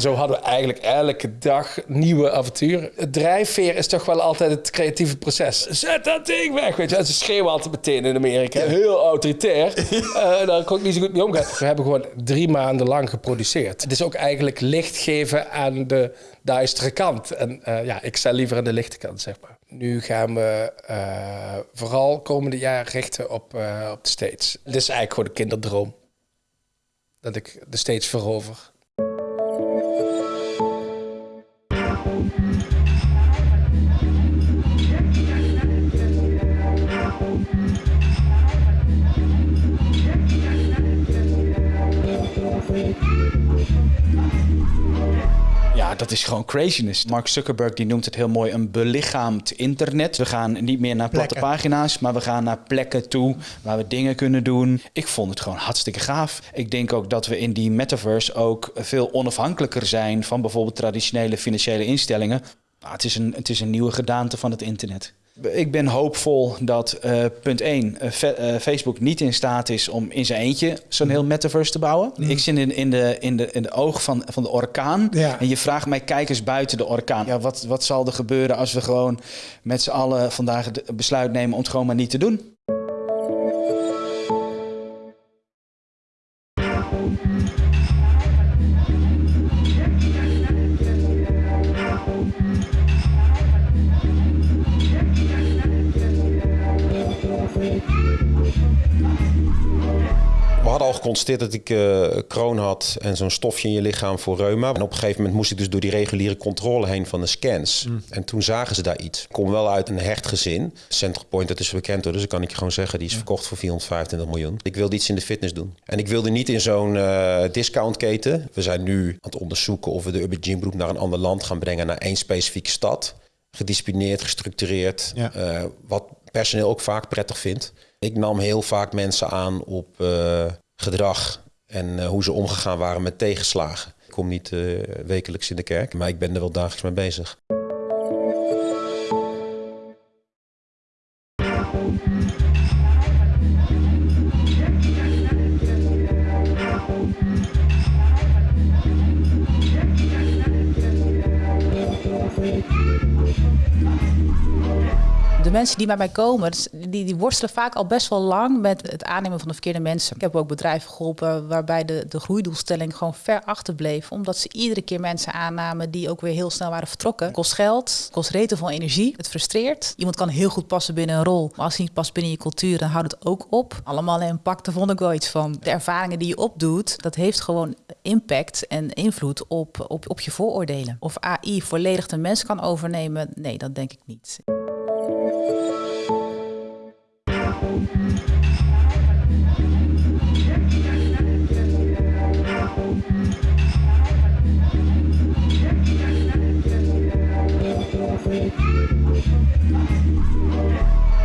Zo hadden we eigenlijk elke dag nieuwe avonturen. Het drijfveer is toch wel altijd het creatieve proces. Zet dat ding weg, weet je. En ze schreeuwen altijd meteen in Amerika. Heel autoritair. Uh, daar kon ik niet zo goed mee omgaan. We hebben gewoon drie maanden lang geproduceerd. Het is ook eigenlijk licht geven aan de duistere kant. En uh, ja, ik sta liever aan de lichte kant, zeg maar. Nu gaan we uh, vooral komende jaar richten op, op de States. Dit is eigenlijk gewoon een kinderdroom. Dat ik de States verover. Dat is gewoon craziness. Mark Zuckerberg die noemt het heel mooi een belichaamd internet. We gaan niet meer naar platte plekken. pagina's, maar we gaan naar plekken toe waar we dingen kunnen doen. Ik vond het gewoon hartstikke gaaf. Ik denk ook dat we in die metaverse ook veel onafhankelijker zijn van bijvoorbeeld traditionele financiële instellingen. Nou, het, is een, het is een nieuwe gedaante van het internet. Ik ben hoopvol dat uh, punt 1, uh, uh, Facebook niet in staat is om in zijn eentje zo'n heel metaverse te bouwen. Mm. Ik zit in, in, de, in, de, in de oog van, van de orkaan. Ja. En je vraagt mij, kijk eens buiten de orkaan. Ja, wat, wat zal er gebeuren als we gewoon met z'n allen vandaag het besluit nemen om het gewoon maar niet te doen? Al geconstateerd dat ik uh, kroon had en zo'n stofje in je lichaam voor reuma. En op een gegeven moment moest ik dus door die reguliere controle heen van de scans. Mm. En toen zagen ze daar iets. Ik kom wel uit een hecht gezin. Centerpoint, dat is bekend hoor, dus dan kan ik je gewoon zeggen, die is verkocht voor 425 miljoen. Ik wilde iets in de fitness doen. En ik wilde niet in zo'n uh, discountketen. We zijn nu aan het onderzoeken of we de Urban Gym Group naar een ander land gaan brengen, naar één specifieke stad. Gedisciplineerd, gestructureerd. Ja. Uh, wat personeel ook vaak prettig vindt. Ik nam heel vaak mensen aan op uh, gedrag en uh, hoe ze omgegaan waren met tegenslagen. Ik kom niet uh, wekelijks in de kerk, maar ik ben er wel dagelijks mee bezig. De mensen die bij mij komen, die, die worstelen vaak al best wel lang met het aannemen van de verkeerde mensen. Ik heb ook bedrijven geholpen waarbij de, de groeidoelstelling gewoon ver achterbleef. Omdat ze iedere keer mensen aannamen die ook weer heel snel waren vertrokken. Kost geld, kost reten veel energie. Het frustreert. Iemand kan heel goed passen binnen een rol. Maar als hij niet past binnen je cultuur, dan houdt het ook op. Allemaal impact, daar vond ik wel iets van. De ervaringen die je opdoet, dat heeft gewoon impact en invloed op, op, op je vooroordelen. Of AI volledig de mens kan overnemen, nee, dat denk ik niet. Ik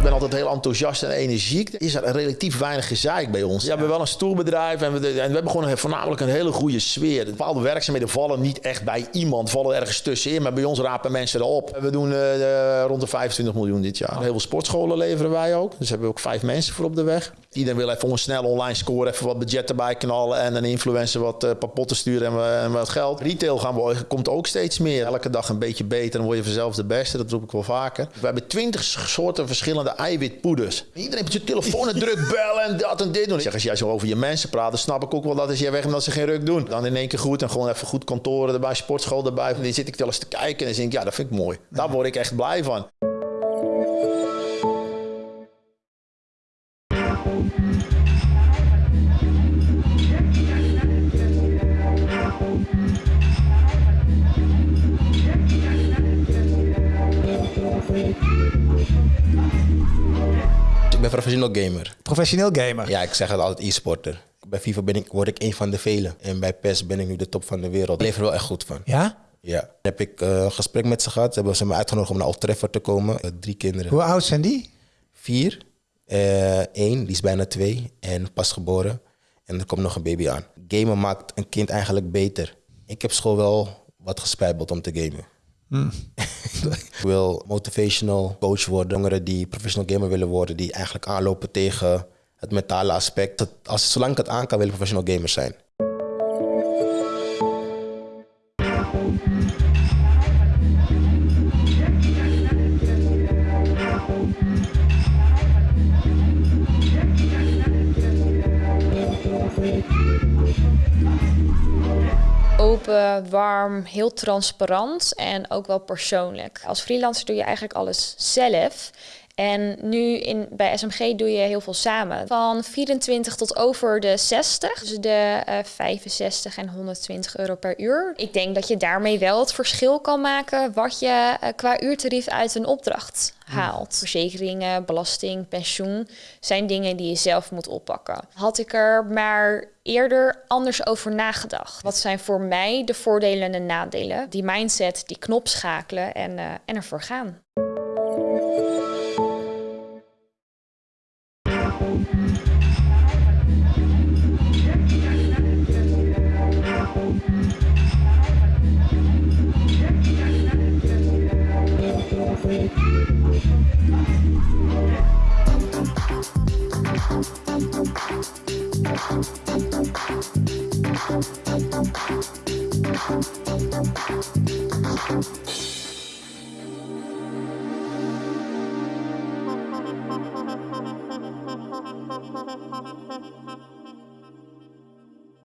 ben altijd heel enthousiast en energiek. Is er relatief weinig gezeik bij ons. Ja, we hebben wel een stoelbedrijf en we, en we hebben gewoon voornamelijk een hele goede sfeer. Bepaalde werkzaamheden vallen niet echt bij iemand, vallen ergens tussenin. Maar bij ons rapen mensen erop. We doen uh, rond de 25 miljoen dit jaar. Heel veel sportscholen leveren wij ook. Dus hebben we ook vijf mensen voor op de weg. Iedereen wil even een snel online score, even wat budget erbij knallen en een influencer wat uh, papotten sturen en, en, wat geld. Retail gaan we, komt ook steeds meer. Elke dag een beetje beter, dan word je vanzelf de beste. Dat roep ik wel vaker. We hebben twintig soorten verschillende eiwitpoeders. Iedereen heeft zijn telefoon en druk bellen en dat en dit doen. Ik zeg, als jij zo over je mensen praat, dan snap ik ook wel dat als jij weg omdat ze geen ruk doen. Dan in één keer goed en gewoon even goed kantoren erbij, sportschool erbij. Dan zit ik wel eens te kijken en dan denk ik, ja, dat vind ik mooi. Daar word ik echt blij van. Ben professioneel gamer. Professioneel gamer? Ja, ik zeg het altijd e-sporter. Bij FIFA ben ik, word ik een van de velen. En bij PES ben ik nu de top van de wereld. Ik leef er wel echt goed van. Ja? Ja. Dan heb ik uh, een gesprek met ze gehad. Ze hebben ze me uitgenodigd om naar Old Trafford te komen. Uh, drie kinderen. Hoe oud zijn die? Vier. Eén, uh, die is bijna twee en pas geboren. En er komt nog een baby aan. Gamen maakt een kind eigenlijk beter. Ik heb school wel wat gespijbeld om te gamen. Mm. ik wil motivational coach worden. Jongeren die professional gamer willen worden, die eigenlijk aanlopen tegen het mentale aspect. Als, zolang ik het aan kan, wil ik professional gamer zijn. Open, warm, heel transparant en ook wel persoonlijk. Als freelancer doe je eigenlijk alles zelf. En nu in, bij SMG doe je heel veel samen. Van 24 tot over de 60. Dus de uh, 65 en 120 euro per uur. Ik denk dat je daarmee wel het verschil kan maken wat je uh, qua uurtarief uit een opdracht haalt. Verzekeringen, belasting, pensioen zijn dingen die je zelf moet oppakken. Had ik er maar eerder anders over nagedacht. Wat zijn voor mij de voordelen en de nadelen? Die mindset, die knop schakelen en, uh, en ervoor gaan. You.